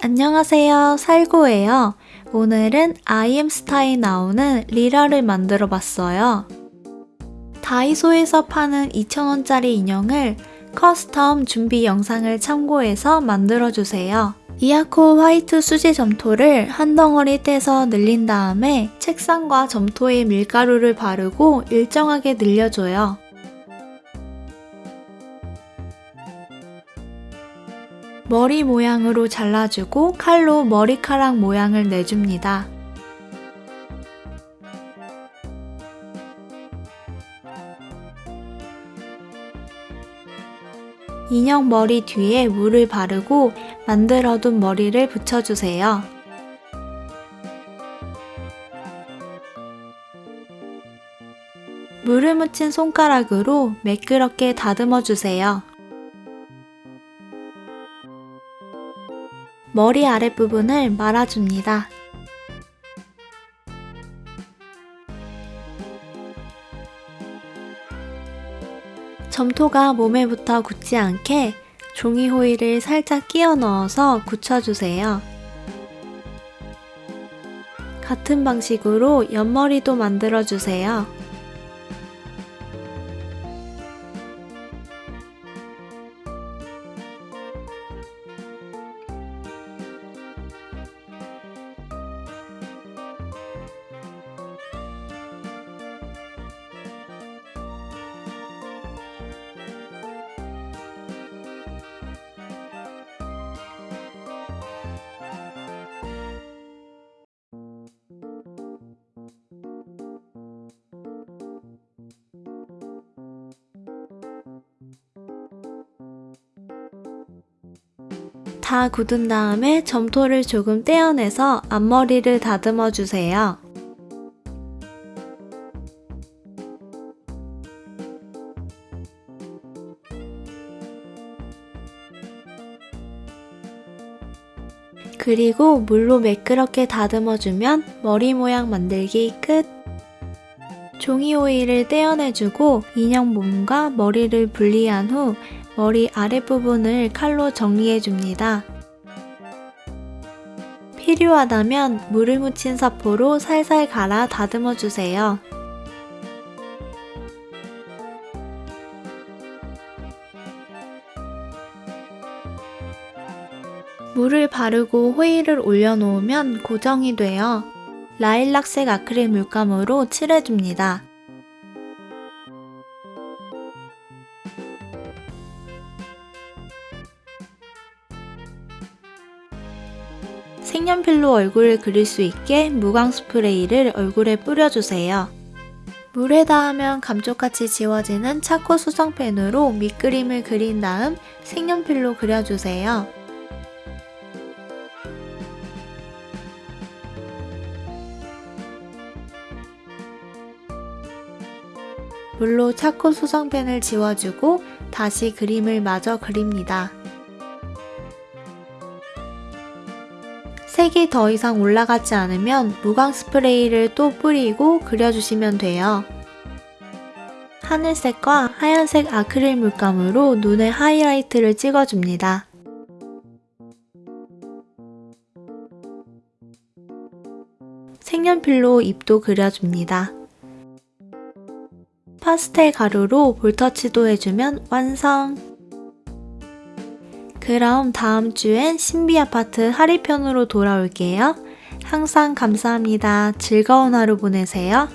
안녕하세요. 살구예요. 오늘은 아이엠스타에 나오는 리라를 만들어 봤어요. 다이소에서 파는 2,000원짜리 인형을 custom 준비 영상을 참고해서 만들어주세요. 이아코 화이트 수제 점토를 한 덩어리 떼서 늘린 다음에 책상과 점토에 밀가루를 바르고 일정하게 늘려줘요. 머리 모양으로 잘라주고 칼로 머리카락 모양을 내줍니다. 인형 머리 뒤에 물을 바르고 만들어둔 머리를 붙여주세요. 물을 묻힌 손가락으로 매끄럽게 다듬어 주세요. 머리 아랫부분을 말아줍니다. 점토가 몸에 붙어 굳지 않게 종이 호일을 살짝 끼워 넣어서 굳혀주세요. 같은 방식으로 옆머리도 만들어주세요. 다 굳은 다음에 점토를 조금 떼어내서 앞머리를 다듬어 주세요. 그리고 물로 매끄럽게 다듬어주면 머리 모양 만들기 끝! 종이 오일을 떼어내주고 인형 몸과 머리를 분리한 후 머리 아랫부분을 칼로 정리해줍니다. 필요하다면 물을 묻힌 사포로 살살 갈아 다듬어주세요. 물을 바르고 호일을 올려놓으면 고정이 되어 라일락색 아크릴 물감으로 칠해줍니다. 색연필로 얼굴을 그릴 수 있게 무광 스프레이를 얼굴에 뿌려주세요. 물에 닿으면 감쪽같이 지워지는 차코 수성펜으로 밑그림을 그린 다음 색연필로 그려주세요. 물로 차코 수성펜을 지워주고 다시 그림을 마저 그립니다. 색이 더 이상 올라가지 않으면 무광 스프레이를 또 뿌리고 그려주시면 돼요. 하늘색과 하얀색 아크릴 물감으로 눈에 하이라이트를 찍어줍니다. 색연필로 입도 그려줍니다. 파스텔 가루로 볼터치도 해주면 완성! 그럼 다음 주엔 신비 아파트 하리편으로 돌아올게요. 항상 감사합니다. 즐거운 하루 보내세요.